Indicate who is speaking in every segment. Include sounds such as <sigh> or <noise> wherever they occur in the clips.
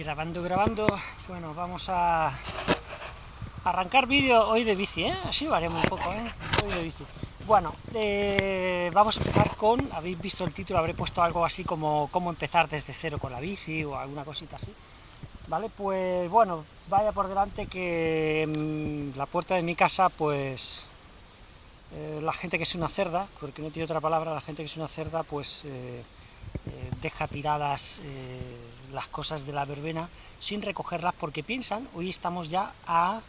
Speaker 1: Grabando, grabando. Bueno, vamos a arrancar vídeo hoy de bici, ¿eh? Así haremos un poco, ¿eh? Hoy de bici. Bueno, eh, vamos a empezar con, habéis visto el título, habré puesto algo así como cómo empezar desde cero con la bici o alguna cosita así. ¿Vale? Pues bueno, vaya por delante que mm, la puerta de mi casa, pues eh, la gente que es una cerda, porque no tiene otra palabra, la gente que es una cerda, pues deja tiradas las cosas de la verbena sin recogerlas porque piensan, hoy estamos ya a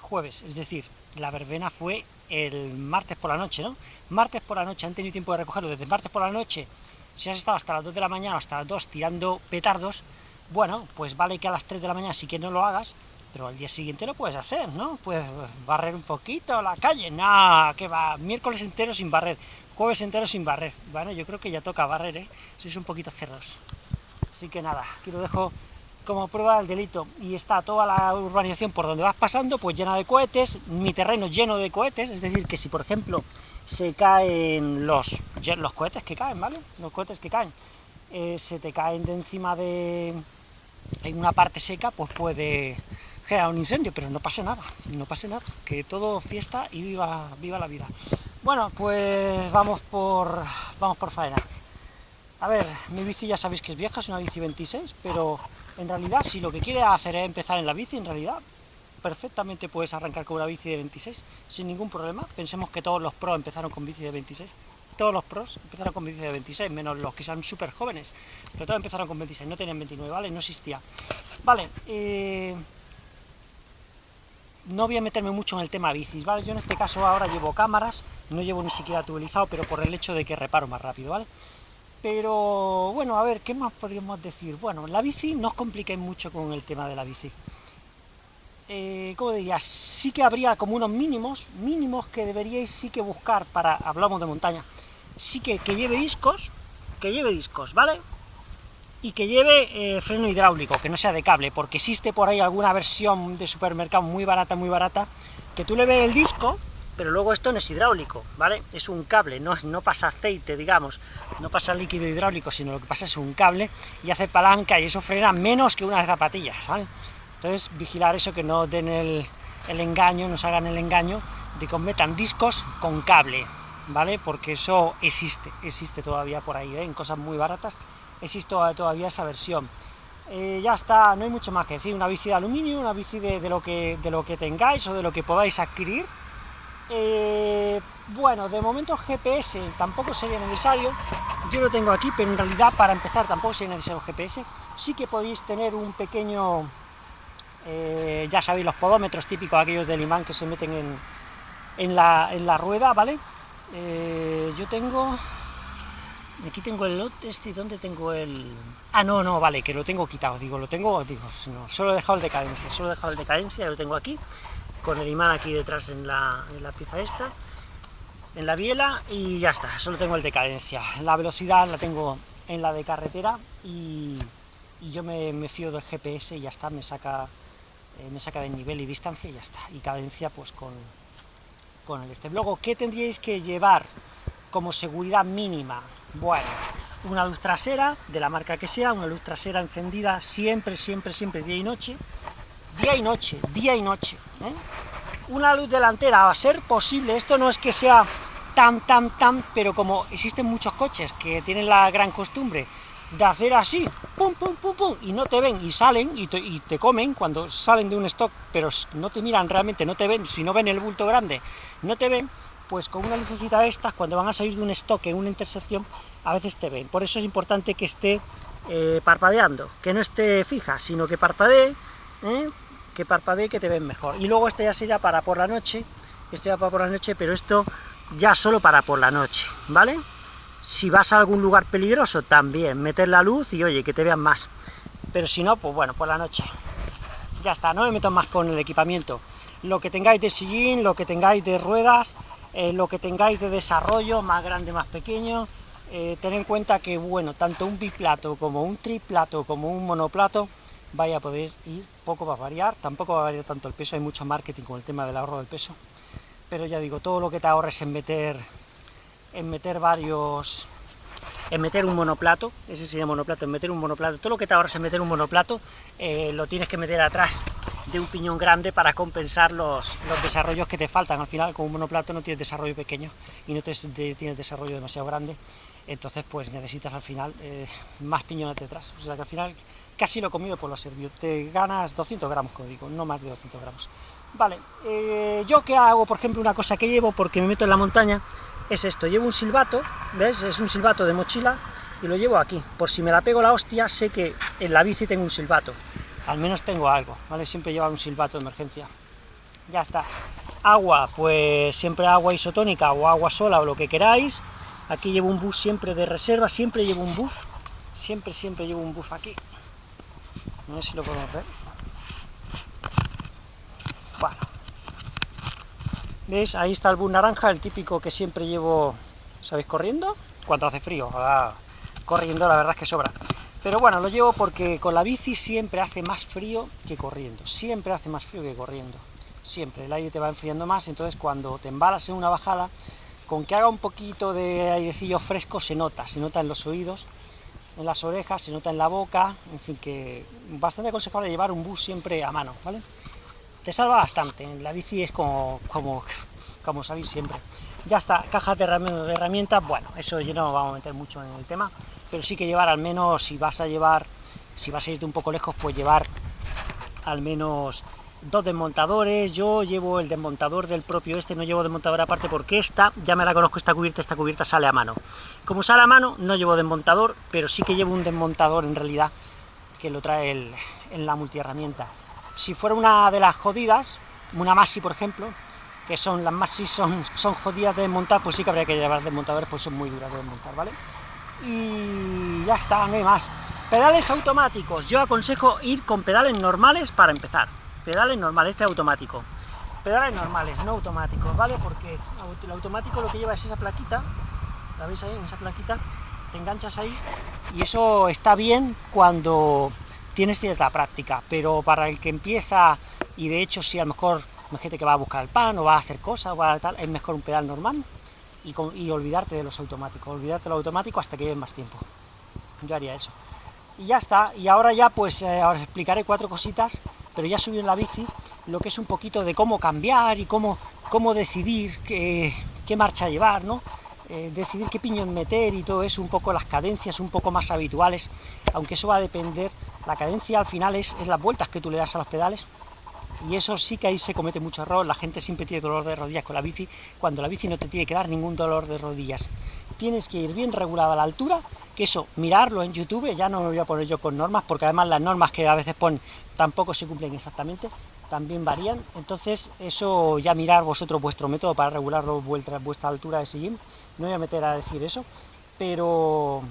Speaker 1: jueves, es decir, la verbena fue el martes por la noche, ¿no? Martes por la noche, han tenido tiempo de recogerlo desde martes por la noche, si has estado hasta las 2 de la mañana o hasta las 2 tirando petardos, bueno, pues vale que a las 3 de la mañana sí que no lo hagas, pero al día siguiente lo puedes hacer, ¿no? Puedes barrer un poquito la calle, no, que va, miércoles entero sin barrer, jueves entero sin barrer, bueno, yo creo que ya toca barrer, ¿eh? Sois un poquito cerdos. Así que nada, aquí lo dejo como prueba del delito, y está toda la urbanización por donde vas pasando, pues llena de cohetes, mi terreno lleno de cohetes, es decir, que si por ejemplo se caen los, los cohetes que caen, ¿vale? Los cohetes que caen, eh, se te caen de encima de en una parte seca, pues puede generar un incendio, pero no pasa nada, no pasa nada, que todo fiesta y viva, viva la vida. Bueno, pues vamos por, vamos por faena. A ver, mi bici ya sabéis que es vieja, es una bici 26, pero en realidad si lo que quiere hacer es empezar en la bici, en realidad perfectamente puedes arrancar con una bici de 26 sin ningún problema. Pensemos que todos los pros empezaron con bici de 26, todos los pros empezaron con bici de 26, menos los que sean súper jóvenes, pero todos empezaron con 26, no tenían 29, ¿vale? No existía. Vale, eh, no voy a meterme mucho en el tema bicis, ¿vale? Yo en este caso ahora llevo cámaras, no llevo ni siquiera tubelizado, pero por el hecho de que reparo más rápido, ¿vale? Pero, bueno, a ver, ¿qué más podríamos decir? Bueno, la bici, no os compliquéis mucho con el tema de la bici. Eh, ¿Cómo diría? Sí que habría como unos mínimos, mínimos que deberíais sí que buscar para, hablamos de montaña, sí que, que lleve discos, que lleve discos, ¿vale? y que lleve eh, freno hidráulico, que no sea de cable, porque existe por ahí alguna versión de supermercado muy barata, muy barata, que tú le ves el disco, pero luego esto no es hidráulico, ¿vale? Es un cable, no, no pasa aceite, digamos, no pasa líquido hidráulico, sino lo que pasa es un cable y hace palanca y eso frena menos que una de zapatillas, ¿vale? Entonces, vigilar eso, que no den el, el engaño, nos hagan el engaño de que metan discos con cable, ¿vale? Porque eso existe, existe todavía por ahí, ¿eh? en cosas muy baratas, existe todavía esa versión. Eh, ya está, no hay mucho más que decir, una bici de aluminio, una bici de, lo, que, de lo que tengáis o de lo que podáis adquirir. Eh, bueno, de momento GPS tampoco sería necesario, yo lo tengo aquí, pero en realidad para empezar tampoco sería necesario GPS, sí que podéis tener un pequeño, eh, ya sabéis, los podómetros típicos aquellos del imán que se meten en, en, la, en la rueda, ¿vale? yo tengo, Aquí tengo el este, ¿dónde tengo el...? Ah, no, no, vale, que lo tengo quitado, digo, lo tengo, digo, solo he dejado el de cadencia, solo he dejado el de cadencia, lo tengo aquí, con el imán aquí detrás en la, en la pieza esta, en la biela, y ya está, solo tengo el de cadencia. La velocidad la tengo en la de carretera, y, yo me, fío del GPS y ya está, me saca, eh, me saca de nivel y distancia y ya está, y cadencia pues con, con el este. Luego, ¿qué tendríais que llevar como seguridad mínima? Bueno, una luz trasera, de la marca que sea, una luz trasera encendida siempre, siempre, siempre, día y noche, día y noche, día y noche, ¿eh? Una luz delantera, a ser posible, esto no es que sea tan, tan, tan, pero como existen muchos coches que tienen la gran costumbre de hacer así, pum, pum, pum, pum, y no te ven, y salen, y te, y te, comen cuando salen de un stock, pero no te miran realmente, no te ven, si no ven el bulto grande, no te ven, pues con una lucecita de estas, cuando van a salir de un stock en una intersección, a veces te ven. Por eso es importante que esté eh, parpadeando, que no esté fija, sino que parpadee, ¿eh? Que parpadee, que te ven mejor. Y luego este ya sería para por la noche, esto ya para por la noche, pero esto ya solo para por la noche, ¿vale? Si vas a algún lugar peligroso, también, meter la luz y, oye, que te vean más. Pero si no, pues bueno, por la noche. Ya está, no me meto más con el equipamiento. Lo que tengáis de sillín, lo que tengáis de ruedas, eh, lo que tengáis de desarrollo, más grande, más pequeño, eh, ten en cuenta que, bueno, tanto un biplato como un triplato como un monoplato vaya a poder ir, poco va a variar, tampoco va a variar tanto el peso, hay mucho marketing con el tema del ahorro del peso, pero ya digo, todo lo que te ahorres en meter, en meter varios, en meter un monoplato, ese sería monoplato, en meter un monoplato, todo lo que te ahorras en meter un monoplato, eh, lo tienes que meter atrás de un piñón grande para compensar los, los, desarrollos que te faltan, al final con un monoplato no tienes desarrollo pequeño y no te, tienes desarrollo demasiado grande, entonces pues necesitas al final eh, más piñones detrás, o sea que al final casi lo comido por lo servido, te ganas 200 gramos, como digo, no más de 200 gramos. Vale, eh, yo que hago, por ejemplo, una cosa que llevo porque me meto en la montaña, es esto, llevo un silbato, ¿ves? Es un silbato de mochila, y lo llevo aquí, por si me la pego la hostia, sé que en la bici tengo un silbato, al menos tengo algo, ¿vale? Siempre llevo un silbato de emergencia. Ya está. Agua, pues siempre agua isotónica o agua sola o lo que queráis. Aquí llevo un buff siempre de reserva, siempre llevo un buff, siempre, siempre llevo un buff aquí. No sé si lo podemos ver. Bueno. ¿Veis? Ahí está el buff naranja, el típico que siempre llevo, ¿sabéis? Corriendo, cuando hace frío. corriendo la verdad es que sobra. Pero bueno, lo llevo porque con la bici siempre hace más frío que corriendo. Siempre hace más frío que corriendo. Siempre, el aire te va enfriando más, entonces cuando te embalas en una bajada, con que haga un poquito de airecillo fresco se nota, se nota en los oídos, en las orejas, se nota en la boca, en fin, que bastante aconsejable llevar un bus siempre a mano, ¿vale? te salva bastante, la bici es como, como, como salir siempre. Ya está, cajas de herramientas, bueno, eso yo no vamos a meter mucho en el tema, pero sí que llevar al menos, si vas a llevar, si vas a irte un poco lejos, pues llevar al menos dos desmontadores, yo llevo el desmontador del propio este, no llevo desmontador aparte porque esta, ya me la conozco esta cubierta, esta cubierta sale a mano. Como sale a mano, no llevo desmontador, pero sí que llevo un desmontador en realidad, que lo trae el, en la multiherramienta si fuera una de las jodidas, una Masi por ejemplo, que son las Masi son, son jodidas de desmontar, pues sí que habría que llevar desmontadores, pues son muy duras de desmontar, ¿vale? Y ya está, no hay más. Pedales automáticos, yo aconsejo ir con pedales normales para empezar. Pedales normales, este automático. Pedales normales, no automáticos, ¿vale? Porque el automático lo que lleva es esa plaquita, ¿la veis ahí? En esa plaquita, te enganchas ahí, y eso está bien cuando tienes cierta práctica, pero para el que empieza, y de hecho si a lo mejor gente que va a buscar el pan, o va a hacer cosas, o a tal, es mejor un pedal normal, y, olvidarte de los automáticos, olvidarte de los automáticos hasta que lleven más tiempo. Yo haría eso. Y ya está, y ahora ya pues eh, os explicaré cuatro cositas, pero ya subí en la bici, lo que es un poquito de cómo cambiar y cómo, cómo decidir qué, qué marcha llevar, ¿no? Eh, decidir qué piñón meter y todo eso, un poco las cadencias un poco más habituales, aunque eso va a depender, la cadencia al final es, es las vueltas que tú le das a los pedales, y eso sí que ahí se comete mucho error, la gente siempre tiene dolor de rodillas con la bici, cuando la bici no te tiene que dar ningún dolor de rodillas. Tienes que ir bien regulada la altura, que eso, mirarlo en YouTube, ya no me voy a poner yo con normas, porque además las normas que a veces ponen tampoco se cumplen exactamente, también varían, entonces eso ya mirar vosotros vuestro método para regular vuestra, vuestra altura de sillín, no voy a meter a decir eso, pero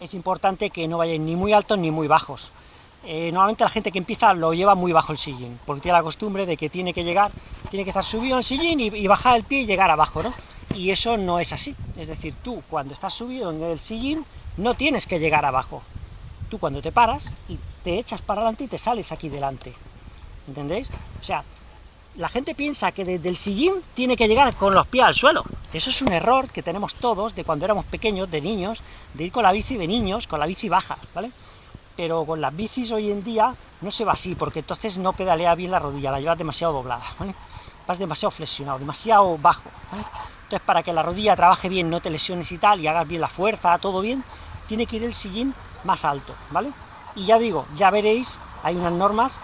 Speaker 1: es importante que no vayáis ni muy altos ni muy bajos. Eh, normalmente la gente que empieza lo lleva muy bajo el sillín, porque tiene la costumbre de que tiene que llegar, tiene que estar subido en sillín y, y, bajar el pie y llegar abajo, ¿no? Y eso no es así, es decir, tú cuando estás subido en el sillín no tienes que llegar abajo, tú cuando te paras y te echas para adelante y te sales aquí delante, ¿entendéis? O sea, la gente piensa que desde el sillín tiene que llegar con los pies al suelo. Eso es un error que tenemos todos de cuando éramos pequeños, de niños, de ir con la bici de niños, con la bici baja, ¿vale? Pero con las bicis hoy en día no se va así, porque entonces no pedalea bien la rodilla, la llevas demasiado doblada, ¿vale? Vas demasiado flexionado, demasiado bajo. Entonces para que la rodilla trabaje bien, no te lesiones y tal, y hagas bien la fuerza, todo bien, tiene que ir el sillín más alto, ¿vale? Y ya digo, ya veréis, hay unas normas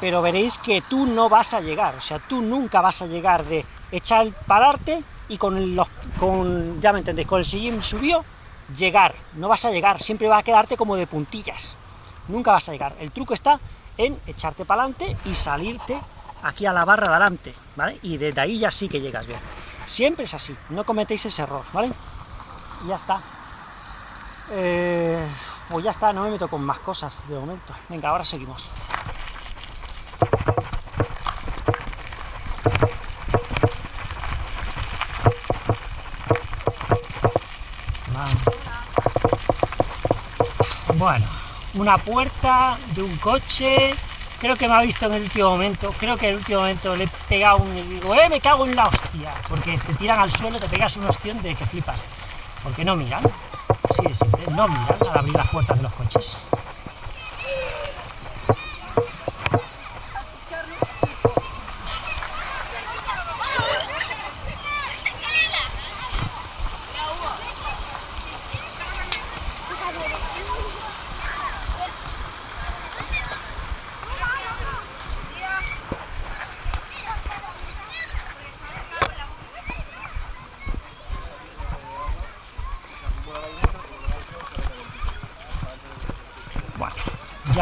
Speaker 1: pero veréis que tú no vas a llegar, o sea, tú nunca vas a llegar de echar, pararte y con los, con, ya me entendéis, con el sillín subió, llegar, no vas a llegar, siempre va a quedarte como de puntillas, nunca vas a llegar, el truco está en echarte para adelante y salirte aquí a la barra de adelante, ¿vale? Y desde ahí ya sí que llegas bien. Siempre es así, no cometéis ese error, ¿vale? Y ya está. Eh, pues ya está, no me meto con más cosas de momento. Venga, ahora seguimos. Bueno, una puerta de un coche, creo que me ha visto en el último momento, creo que en el último momento le he pegado un... y digo, eh, me cago en la hostia, porque te tiran al suelo, te pegas un ostión de que flipas, porque no miran. Así de simple, no miran al abrir las puertas de los coches.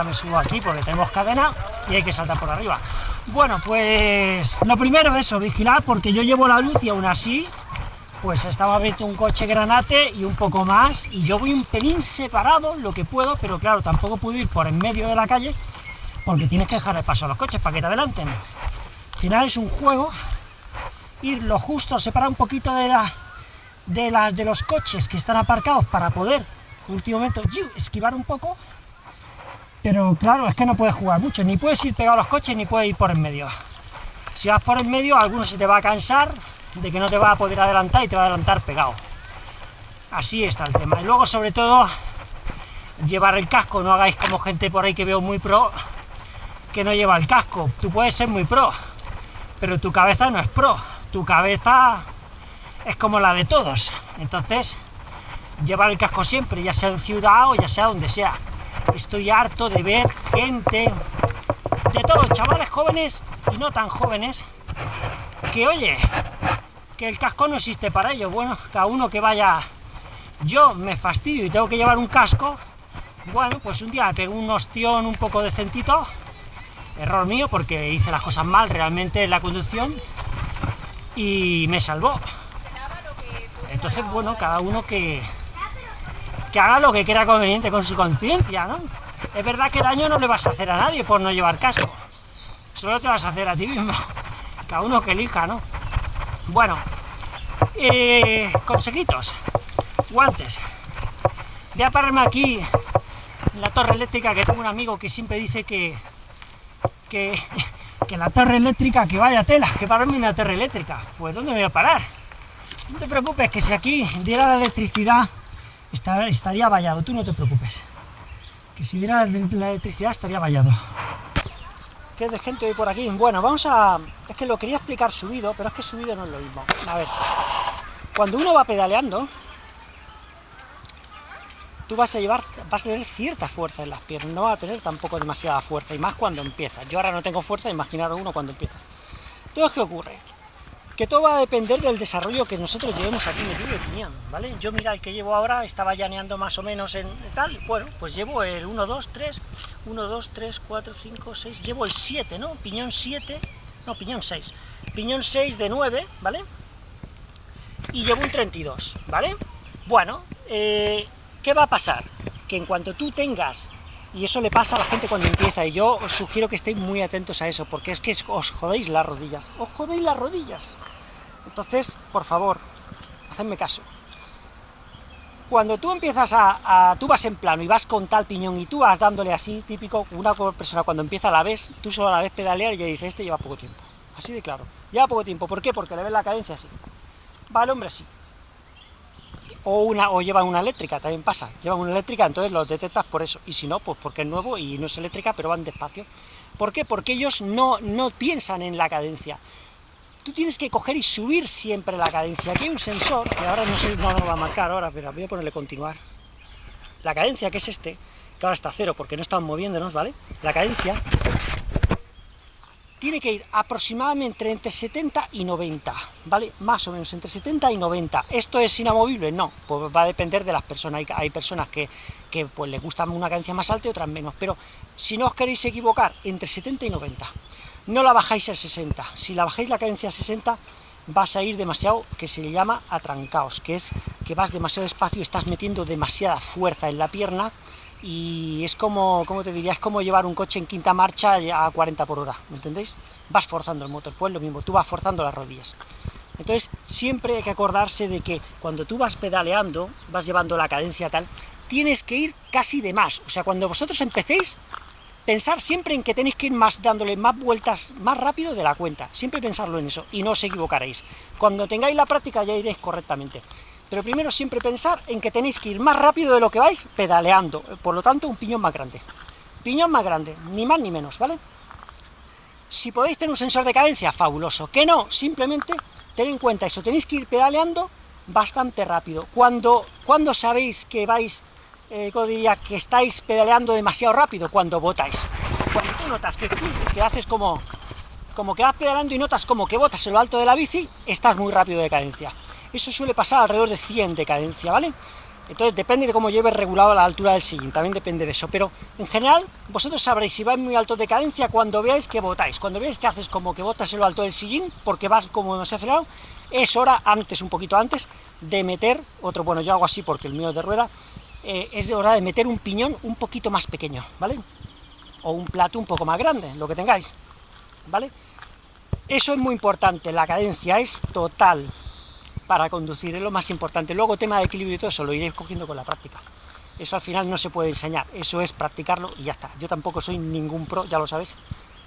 Speaker 1: Me subo aquí porque tenemos cadena y hay que saltar por arriba. Bueno, pues lo primero es eso, vigilar, porque yo llevo la luz y aún así, pues estaba abierto un coche granate y un poco más, y yo voy un pelín separado, lo que puedo, pero claro, tampoco puedo ir por en medio de la calle, porque tienes que dejar el paso a los coches para que te adelanten. Al final es un juego, ir lo justo, separar un poquito de, la, de, las, de los coches que están aparcados para poder, en último momento, esquivar un poco, pero claro, es que no puedes jugar mucho, ni puedes ir pegado a los coches, ni puedes ir por en medio. Si vas por en medio, alguno se te va a cansar de que no te va a poder adelantar y te va a adelantar pegado. Así está el tema. Y luego, sobre todo, llevar el casco, no hagáis como gente por ahí que veo muy pro, que no lleva el casco. Tú puedes ser muy pro, pero tu cabeza no es pro. Tu cabeza es como la de todos. Entonces, llevar el casco siempre, ya sea en ciudad o ya sea donde sea. Estoy harto de ver gente, de todos, chavales jóvenes y no tan jóvenes, que oye, que el casco no existe para ellos. Bueno, cada uno que vaya... Yo me fastidio y tengo que llevar un casco, bueno, pues un día me pego un ostión un poco decentito, error mío porque hice las cosas mal realmente en la conducción y me salvó. Entonces, bueno, cada uno que, que haga lo que quiera conveniente con su conciencia, ¿no? Es verdad que daño no le vas a hacer a nadie por no llevar casco, solo te vas a hacer a ti mismo, <laughs> cada uno que elija, ¿no? Bueno, eh, consejitos, guantes. Voy a pararme aquí en la torre eléctrica, que tengo un amigo que siempre dice que, que, <laughs> que la torre eléctrica, que vaya tela, que pararme en la torre eléctrica. Pues ¿dónde voy a parar? No te preocupes, que si aquí diera la electricidad, estaría vallado, tú no te preocupes. Que si diera la electricidad estaría vallado. ¿Qué de gente hoy por aquí? Bueno, vamos a... Es que lo quería explicar subido, pero es que subido no es lo mismo. A ver, cuando uno va pedaleando, tú vas a llevar, vas a tener cierta fuerza en las piernas, no va a tener tampoco demasiada fuerza, y más cuando empieza. Yo ahora no tengo fuerza, imaginaros uno cuando empieza. Entonces, ¿qué ocurre? Que todo va a depender del desarrollo que nosotros llevemos aquí metido de piñón, ¿vale? Yo mira, el que llevo ahora estaba llaneando más o menos en tal, bueno, pues llevo el 1, 2, 3, 1, 2, 3, 4, 5, 6, llevo el 7, ¿no? Piñón 7, no, piñón 6, piñón 6 de 9, ¿vale? Y llevo un 32, ¿vale? Bueno, eh, ¿qué va a pasar? Que en cuanto tú tengas y eso le pasa a la gente cuando empieza, y yo os sugiero que estéis muy atentos a eso, porque es que os jodéis las rodillas, os jodéis las rodillas. Entonces, por favor, hacedme caso. Cuando tú empiezas a, tú vas en plano y vas con tal piñón y tú vas dándole así, típico, una persona cuando empieza a la vez, tú solo a la vez pedalear y ya dice, este lleva poco tiempo. Así de claro, lleva poco tiempo. ¿Por qué? Porque le ves la cadencia así. Va el hombre así o, una, o llevan una eléctrica, también pasa, llevan una eléctrica, entonces los detectas por eso, y si no, pues porque es nuevo y no es eléctrica, pero van despacio. ¿Por qué? Porque ellos no, no piensan en la cadencia. Tú tienes que coger y subir siempre la cadencia. Aquí hay un sensor, que ahora no sé, no lo va a marcar ahora, pero voy a ponerle continuar. La cadencia, que es este, que ahora está cero porque no estamos moviéndonos, ¿vale? La cadencia tiene que ir aproximadamente entre 70 y 90, ¿vale? Más o menos, entre 70 y 90. ¿Esto es inamovible? No, pues va a depender de las personas. Hay, personas que, que, pues les gusta una cadencia más alta y otras menos, pero si no os queréis equivocar, entre 70 y 90. No la bajáis a 60. Si la bajáis la cadencia a 60, vas a ir demasiado, que se le llama atrancaos, que es que vas demasiado despacio y estás metiendo demasiada fuerza en la pierna, y es como, como te diría, es como llevar un coche en quinta marcha a 40 por hora, ¿me entendéis? Vas forzando el motor, pues lo mismo, tú vas forzando las rodillas. Entonces, siempre hay que acordarse de que cuando tú vas pedaleando, vas llevando la cadencia tal, tienes que ir casi de más. O sea, cuando vosotros empecéis, pensar siempre en que tenéis que ir más, dándole más vueltas más rápido de la cuenta. Siempre pensarlo en eso, y no os equivocaréis. Cuando tengáis la práctica ya iréis correctamente. Pero primero siempre pensar en que tenéis que ir más rápido de lo que vais pedaleando, por lo tanto un piñón más grande. Piñón más grande, ni más ni menos, ¿vale? Si podéis tener un sensor de cadencia, fabuloso. Que no, simplemente tened en cuenta eso, tenéis que ir pedaleando bastante rápido. Cuando, cuando sabéis que vais, eh, diría, que estáis pedaleando demasiado rápido, cuando botáis. Cuando tú notas que, haces como, como que vas pedaleando y notas como que botas en lo alto de la bici, estás muy rápido de cadencia. Eso suele pasar alrededor de 100 de cadencia, ¿vale? Entonces depende de cómo lleves regulado la altura del sillín, también depende de eso, pero en general vosotros sabréis si vais muy alto de cadencia cuando veáis que botáis, cuando veáis que haces como que botas en lo alto del sillín, porque vas como demasiado acelerado, es hora, antes, un poquito antes, de meter, otro, bueno, yo hago así porque el mío es de rueda, eh, es hora de meter un piñón un poquito más pequeño, ¿vale? O un plato un poco más grande, lo que tengáis, ¿vale? Eso es muy importante, la cadencia es total, para conducir, es lo más importante. Luego tema de equilibrio y todo eso lo iréis cogiendo con la práctica. Eso al final no se puede enseñar, eso es practicarlo y ya está. Yo tampoco soy ningún pro, ya lo sabéis,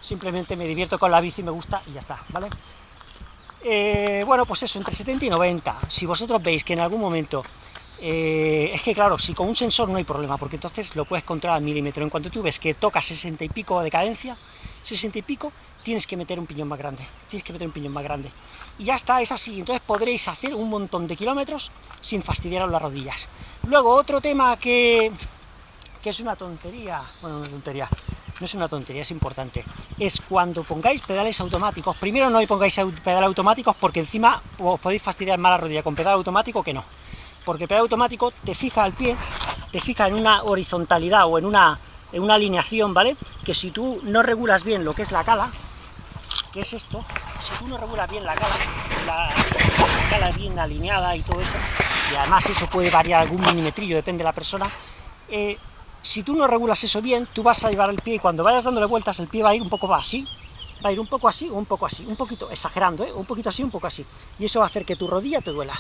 Speaker 1: simplemente me divierto con la bici, me gusta y ya está, ¿vale? Eh, bueno, pues eso, entre 70 y 90. Si vosotros veis que en algún momento... Eh, es que claro, si con un sensor no hay problema, porque entonces lo puedes controlar al milímetro. En cuanto tú ves que toca 60 y pico de cadencia, 60 y pico, tienes que meter un piñón más grande, tienes que meter un piñón más grande. Y ya está, es así, entonces podréis hacer un montón de kilómetros sin fastidiaros las rodillas. Luego, otro tema que, que es una tontería, bueno, una tontería, no es una tontería, es importante, es cuando pongáis pedales automáticos, primero no pongáis pedales automáticos porque encima os podéis fastidiar más la rodilla con pedal automático que no, porque pedal automático te fija el pie, te fija en una horizontalidad o en una, una alineación, ¿vale? Que si tú no regulas bien lo que es la cala, que es esto, si tú no regulas bien la cala, la, cala bien alineada y todo eso, y además eso puede variar algún milimetrillo, depende de la persona, eh, si tú no regulas eso bien, tú vas a llevar el pie y cuando vayas dándole vueltas el pie va a ir un poco así, va a ir un poco así o un poco así, un poquito, exagerando, ¿eh? un poquito así, un poco así, y eso va a hacer que tu rodilla te duela.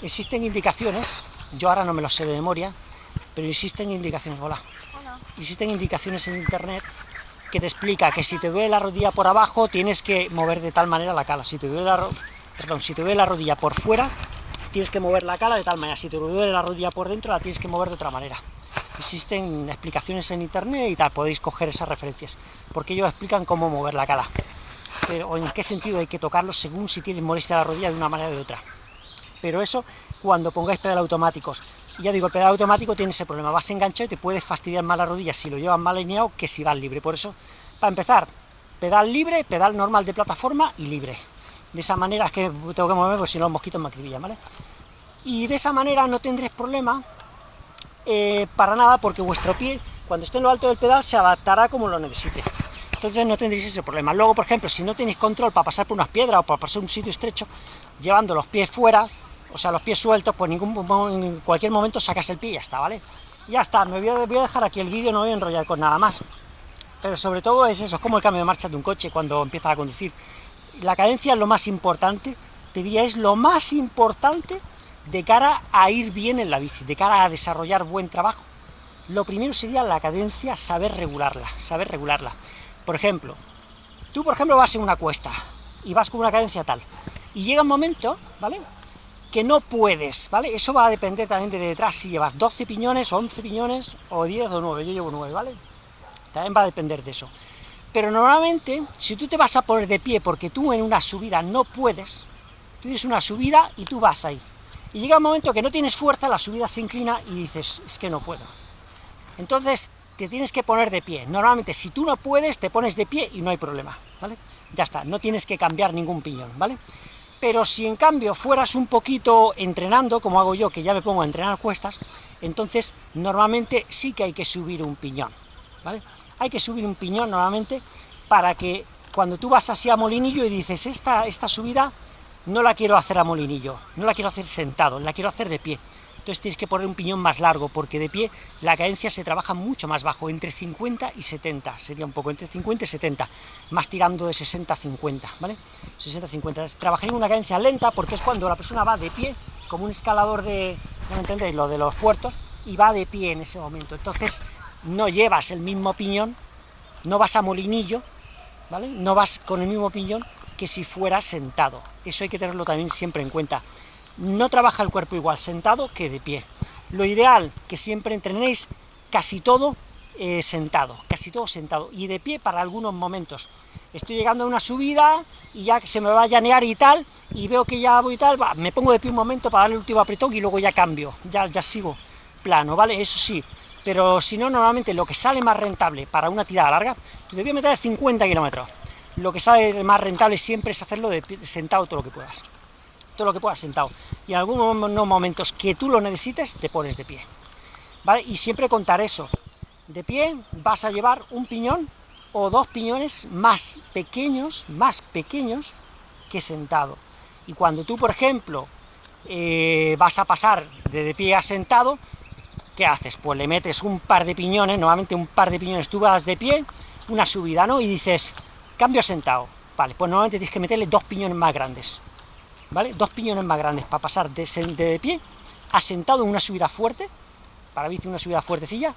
Speaker 1: Existen indicaciones, yo ahora no me lo sé de memoria, pero existen indicaciones, hola. Existen indicaciones en internet que te explica que si te duele la rodilla por abajo, tienes que mover de tal manera la cala. Si te duele la, perdón, si te duele la rodilla por fuera, tienes que mover la cala de tal manera. Si te duele la rodilla por dentro, la tienes que mover de otra manera. Existen explicaciones en internet y tal, podéis coger esas referencias, porque ellos explican cómo mover la cala. Pero, en qué sentido hay que tocarlo según si tienes molestia la rodilla de una manera o de otra. Pero eso cuando pongáis pedal automáticos. Ya digo, el pedal automático tiene ese problema, vas enganchado y te puedes fastidiar más la rodilla si lo llevas mal alineado que si vas libre. Por eso, para empezar, pedal libre, pedal normal de plataforma y libre. De esa manera es que tengo que mover, porque si no los mosquitos me acribillan, ¿vale? Y de esa manera no tendréis problema eh, para nada, porque vuestro pie, cuando esté en lo alto del pedal, se adaptará como lo necesite. Entonces no tendréis ese problema. Luego, por ejemplo, si no tenéis control para pasar por unas piedras o para pasar un sitio estrecho, llevando los pies fuera, o sea, los pies sueltos, pues ningún, en cualquier momento sacas el pie y ya está, ¿vale? Ya está, me voy a, dejar aquí el vídeo, no voy a enrollar con nada más. Pero sobre todo es eso, es como el cambio de marcha de un coche cuando empiezas a conducir. La cadencia es lo más importante, te diría, es lo más importante de cara a ir bien en la bici, de cara a desarrollar buen trabajo. Lo primero sería la cadencia, saber regularla, saber regularla. Por ejemplo, tú por ejemplo vas en una cuesta, y vas con una cadencia tal, y llega un momento, ¿vale?, que no puedes, ¿vale? Eso va a depender también de detrás, si llevas 12 piñones, 11 piñones, o 10 o 9, yo llevo 9, ¿vale? También va a depender de eso. Pero normalmente, si tú te vas a poner de pie porque tú en una subida no puedes, tú tienes una subida y tú vas ahí. Y llega un momento que no tienes fuerza, la subida se inclina y dices, es que no puedo. Entonces, te tienes que poner de pie. Normalmente, si tú no puedes, te pones de pie y no hay problema, ¿vale? Ya está, no tienes que cambiar ningún piñón, ¿vale? Pero si en cambio fueras un poquito entrenando, como hago yo, que ya me pongo a entrenar cuestas, entonces normalmente sí que hay que subir un piñón, ¿vale? Hay que subir un piñón normalmente para que cuando tú vas así a molinillo y dices, esta, esta subida no la quiero hacer a molinillo, no la quiero hacer sentado, la quiero hacer de pie, entonces tienes que poner un piñón más largo, porque de pie la cadencia se trabaja mucho más bajo, entre 50 y 70, sería un poco, entre 50 y 70, más tirando de 60 a 50, ¿vale? 60 a 50, trabajaría en una cadencia lenta, porque es cuando la persona va de pie, como un escalador de, no entendéis, lo de los puertos, y va de pie en ese momento, entonces no llevas el mismo piñón, no vas a molinillo, ¿vale? No vas con el mismo piñón que si fueras sentado, eso hay que tenerlo también siempre en cuenta no trabaja el cuerpo igual sentado que de pie. Lo ideal, que siempre entrenéis casi todo eh, sentado, casi todo sentado, y de pie para algunos momentos. Estoy llegando a una subida, y ya se me va a llanear y tal, y veo que ya voy y tal, me pongo de pie un momento para darle el último apretón, y luego ya cambio, ya, ya sigo plano, ¿vale? Eso sí, pero si no, normalmente lo que sale más rentable para una tirada larga, tú debías meter 50 kilómetros, lo que sale más rentable siempre es hacerlo de sentado todo lo que puedas, lo que puedas sentado, y en algunos momentos que tú lo necesites, te pones de pie, ¿vale? Y siempre contar eso, de pie vas a llevar un piñón o dos piñones más pequeños, más pequeños que sentado. Y cuando tú, por ejemplo, eh, vas a pasar de, de pie a sentado, ¿qué haces? Pues le metes un par de piñones, normalmente un par de piñones, tú vas de pie, una subida, ¿no? Y dices, cambio a sentado. Vale, pues normalmente tienes que meterle dos piñones más grandes, ¿vale? Dos piñones más grandes para pasar de, de, de pie a sentado en una subida fuerte, para bici una subida fuertecilla,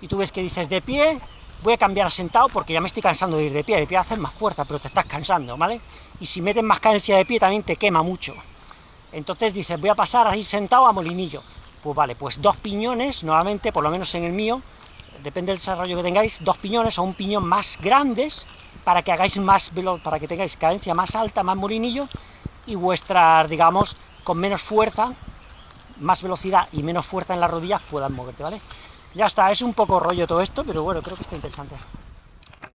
Speaker 1: y tú ves que dices de pie, voy a cambiar a sentado porque ya me estoy cansando de ir de pie, de pie hacer más fuerza, pero te estás cansando, ¿vale? Y si metes más cadencia de pie también te quema mucho. Entonces dices, voy a pasar a sentado a molinillo. Pues vale, pues dos piñones, nuevamente, por lo menos en el mío, depende del desarrollo que tengáis, dos piñones o un piñón más grandes, para que hagáis más veloz, para que tengáis cadencia más alta, más molinillo, y vuestras, digamos, con menos fuerza, más velocidad y menos fuerza en las rodillas puedan moverte, ¿vale? Ya está, es un poco rollo todo esto, pero bueno, creo que está interesante.